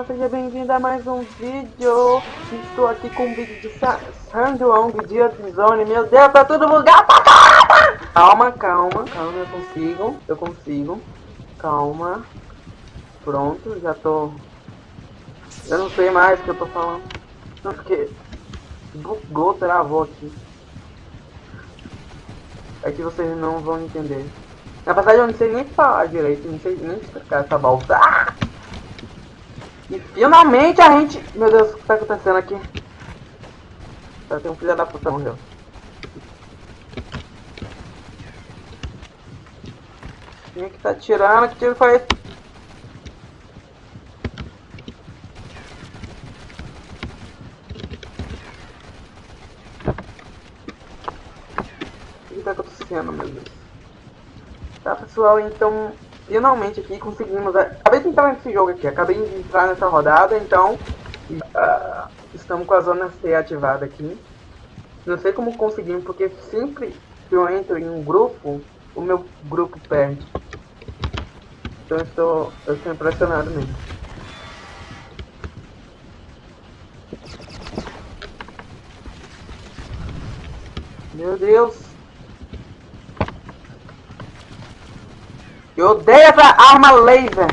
pessoal, seja bem-vindo a mais um vídeo. Estou aqui com um vídeo de Sandwong, de zone. Meu Deus, tá pra caramba! Calma, calma, calma, eu consigo Eu consigo. Calma. Pronto, já tô. Eu não sei mais o que eu tô falando. Não, porque Bugou, travou aqui. É que vocês não vão entender. Na verdade eu não sei nem falar direito, não sei nem explicar essa bolsa. Ah! E finalmente a gente... Meu Deus, o que tá acontecendo aqui? Tá, tem um filho da puta morreu. Quem é que tá tirando? Que tiro foi esse? O que tá acontecendo, meu Deus? Tá, pessoal, então finalmente aqui conseguimos. Acabei de entrar nesse jogo aqui, acabei de entrar nessa rodada, então uh, estamos com a zona C ativada aqui. Não sei como conseguimos, porque sempre que eu entro em um grupo, o meu grupo perde. Então eu estou, eu estou impressionado mesmo. Meu Deus! Eu odeio essa arma laser.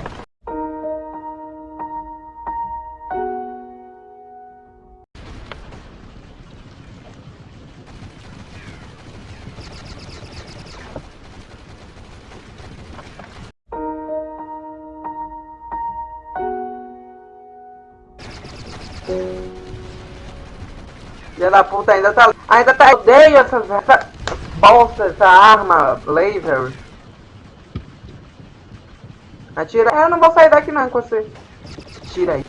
Filha da puta ainda tá. Ainda tá. Eu odeio essa, essa bosta, essa arma laser. Atira. Eu não vou sair daqui não com você. Tira aí.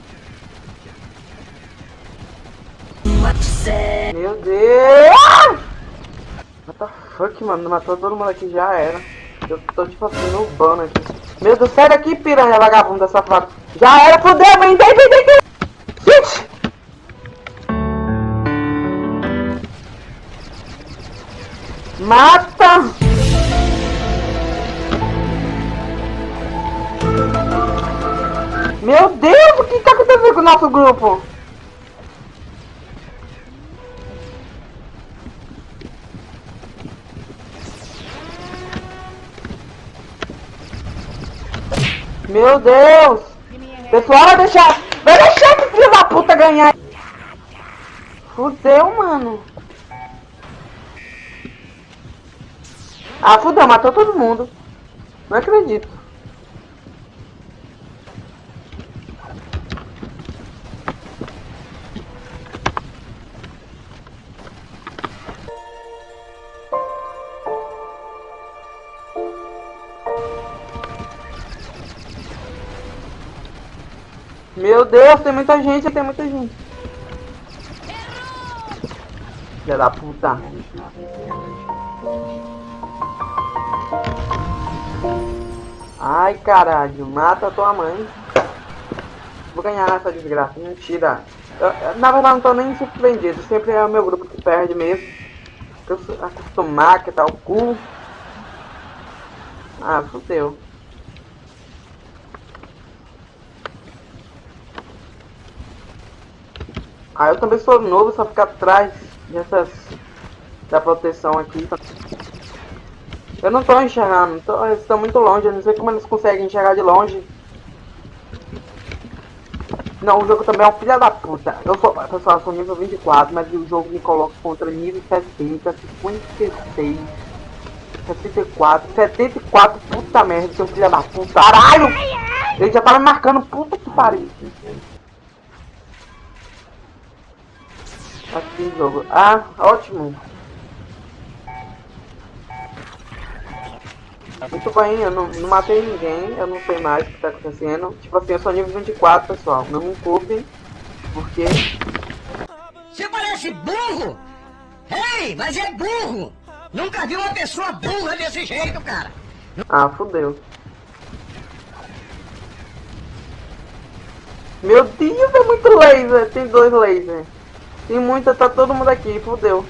Meu Deus! What the fuck, mano? Matou todo mundo aqui, já era. Eu tô tipo assim, no bano aqui. Meu Deus, sai daqui, piranha vagabunda safado. Já era, fudeu, vem, vem, vem, vem. Gente! Mata! Meu Deus, o que está acontecendo com o nosso grupo? Meu Deus! Pessoal, vai deixar... Vai deixar esse filho da puta ganhar! Fudeu, mano! Ah, fudeu, matou todo mundo. Não acredito. Meu Deus, tem muita gente, tem muita gente. Filha da puta. Ai, caralho, mata tua mãe. Vou ganhar essa desgraça, mentira. Eu, na verdade, não tô nem surpreendido. Sempre é o meu grupo que perde mesmo. Eu acostumar que tá o cu. Ah, fudeu. Ah, eu também sou novo, só ficar atrás dessas da proteção aqui. Eu não tô enxergando, tô, eles estão muito longe, eu não sei como eles conseguem enxergar de longe. Não, o jogo também é um filho da puta. Eu sou, pessoal, eu sou nível 24, mas o jogo me coloca contra nível 70, 56, 64, 74, puta merda, seu filho da puta. Caralho! Ele já tava marcando, puta que pariu. Aqui jogo. Ah, ótimo. Muito bem, eu não, não, matei ninguém, eu não sei mais o que tá acontecendo. Tipo assim, eu sou nível 24, pessoal. Não me culpem, porque... Você parece burro! Ei, mas é burro! Nunca vi uma pessoa burra desse jeito, cara! Ah, fudeu. Meu Deus, é muito laser. Tem dois lasers. Tem muita, tá todo mundo aqui, fudeu.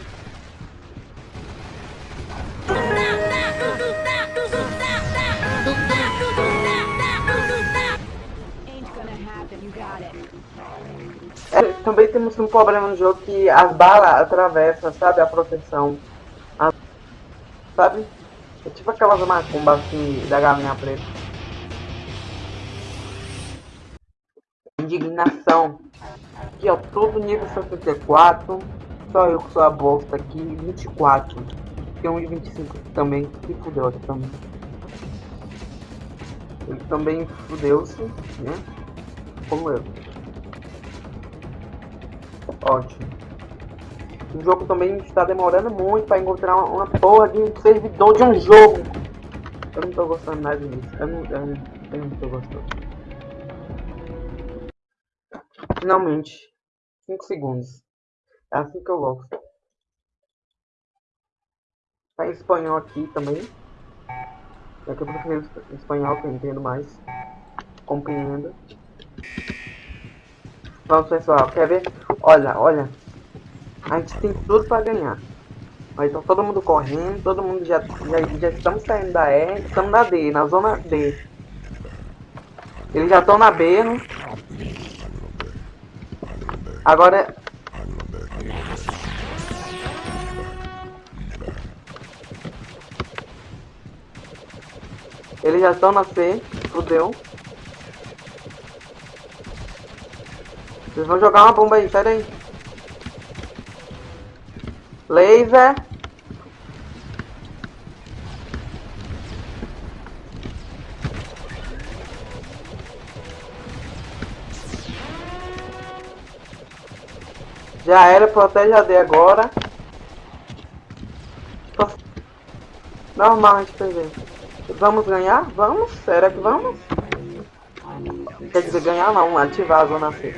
também temos um problema no jogo que as balas atravessam, sabe, a proteção. A- sabe? É tipo aquelas macumbas assim da galinha preta. Indignação. Aqui ó, todo nível 64. Só eu que sou a bosta aqui, 24. Tem um de 25 aqui também, que fudeu aqui também. Ele também fudeu-se, né? Como eu. Ótimo. O jogo também está demorando muito para encontrar uma, uma porra de servidor de um jogo. Eu não tô gostando nada disso. Eu não, eu eu não tô gostando. Finalmente. 5 segundos. É assim que eu gosto. Tá em espanhol aqui também. É que eu prefiro espanhol que eu entendo mais. Compreendo. Vamos pessoal, quer ver? Olha, olha. A gente tem tudo pra ganhar. Mas tá todo mundo correndo, todo mundo já, já, já estamos saindo da E, estamos na D, na zona D. Eles já estão na B, né? Agora. Eles já estão na C, fudeu. Vocês vão jogar uma bomba aí, sai daí. Laser. Já era, protege a D agora. Normal a gente. Vamos ganhar? Vamos? Será que vamos? Quer dizer, ganhar não, ativar a zona C.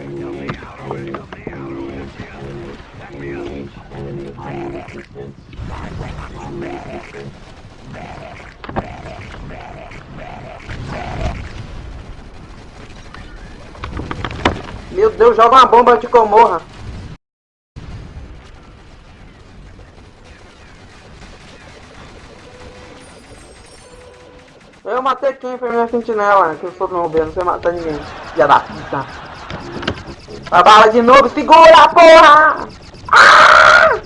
Meu Deus, joga uma bomba antes que eu matei quem foi minha sentinela, que eu sou novo, eu não sei matar ninguém. Filha da puta. A bala de novo, segura, porra! Ah!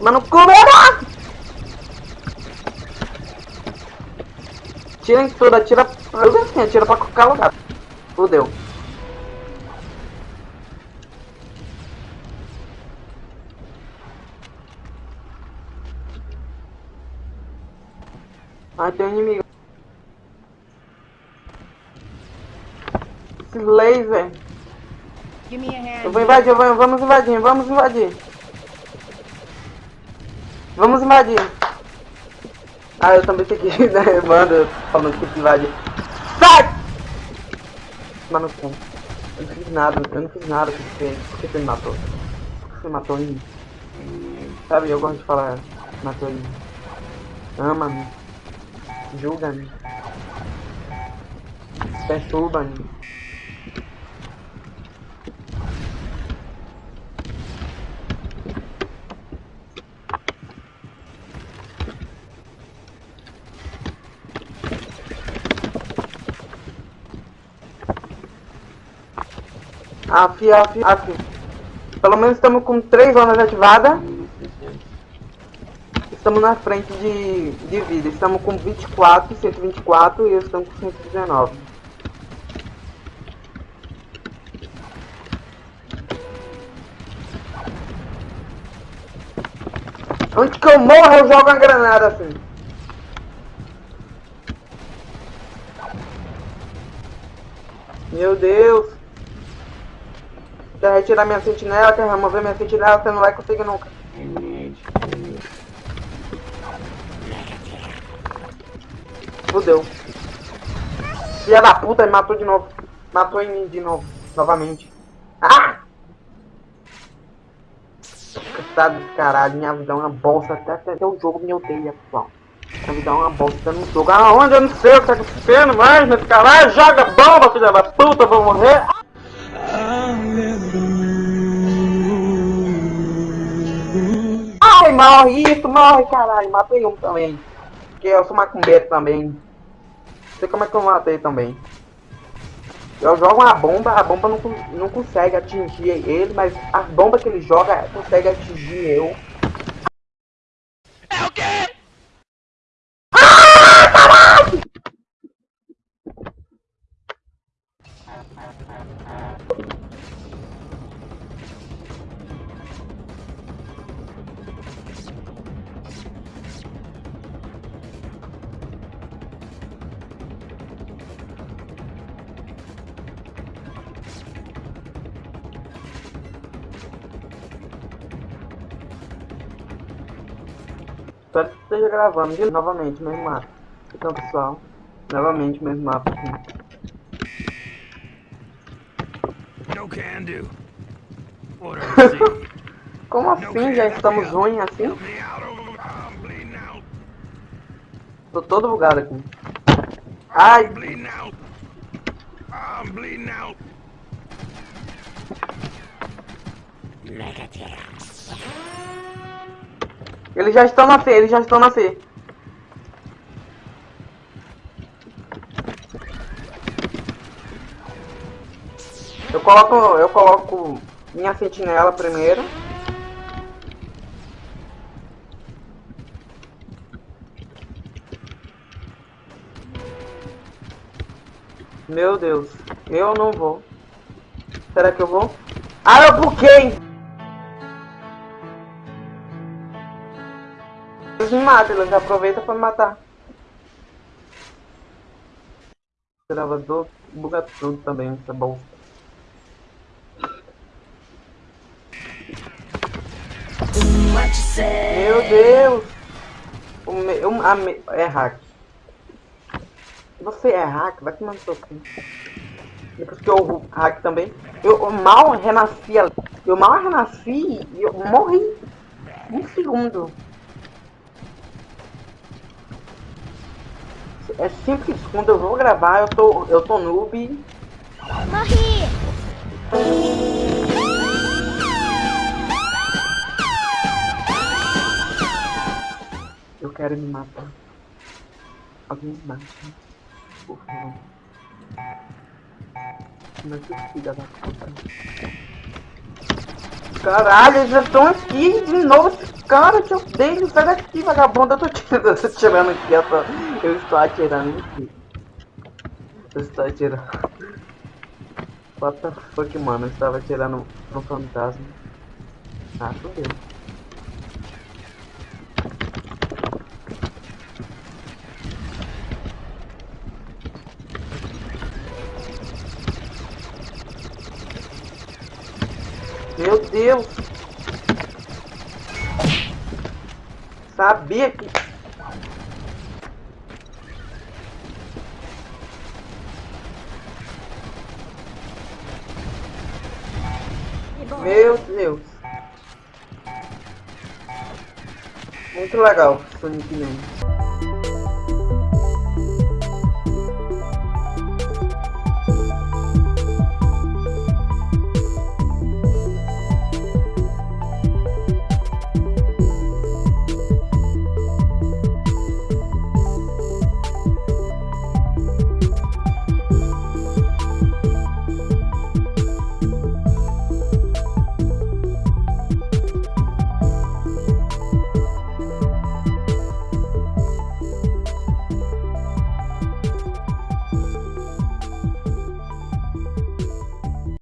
Mano, comerá! Tirem tudo, atira. Eu assim, atira pra qualquer lugar. Fudeu. Ai, tem um inimigo. Esses laser. Eu vou invadir, eu vou, vamos invadir, vamos invadir. Vamos invadir. Ah, eu também fiquei, né, mano, falando que tem que invadir. Sai! Mano? Eu não fiz nada, eu não fiz nada com você. Por que você me matou? Por que você matou em mim? Sabe, eu gosto de falar, matou em mim. Ama-me. Julga-me. Perturba-me. Af, af, af. Pelo menos estamos com três zonas ativadas. Estamos na frente de, de vida. Estamos com 24, 124 e eles estão com 119. Antes que eu morra, eu jogo uma granada assim. Meu Deus. Quer retirar minha sentinela, quer remover minha sentinela, você não vai conseguir nunca. Fudeu. Filha da puta, me matou de novo. Matou em mim de novo. Novamente. Ah! Cansado desse caralho, minha vida é uma bosta. Até, até o jogo me odeia, pessoal. Minha vida é uma bosta no jogo. Aonde? Eu não sei o que tá acontecendo mais nesse caralho. Joga bomba, filha da puta, vou morrer. Morre isso, morre, caralho. Matei um também. Porque eu sou macumbeiro também. Não sei como é que eu matei também. Eu jogo uma bomba, a bomba não, não consegue atingir ele, mas a bomba que ele joga consegue atingir eu. Espero que esteja gravando de novamente mesmo mapa. Então pessoal, novamente mesmo mapa aqui. No can do. Como assim? Já estamos ruins assim? Tô todo bugado aqui. Ai, Bleeding eles já estão na C, eles já estão na C. Eu coloco, eu coloco minha sentinela primeiro. Meu Deus, eu não vou. Será que eu vou? Ah, eu buguei! Eles me matam, eles aproveitam pra me matar. Gravador buga tudo também, essa bolsa. Meu Deus! O me, o, a me, é hack. Você é hack? Vai tomar no seu cu. Depois que eu hack também. Eu, eu mal renasci. Eu mal renasci e eu morri. Um segundo. É simples, quando eu vou gravar, eu tô, eu tô noob. Eu quero me matar. Alguém me mate. Por favor. Mas que filha da puta. Caralho, eles já estão aqui de novo. Cara que eu odeio. Sai daqui, vagabundo. Eu tô tirando, eu tô atirando aqui. Eu, tô, eu estou atirando aqui. Eu estou atirando. What the fuck, mano? Eu estava atirando no fantasma. Ah, fodeu. Meu Deus! Sabia que. Meu Deus! Muito legal, Sonic Man.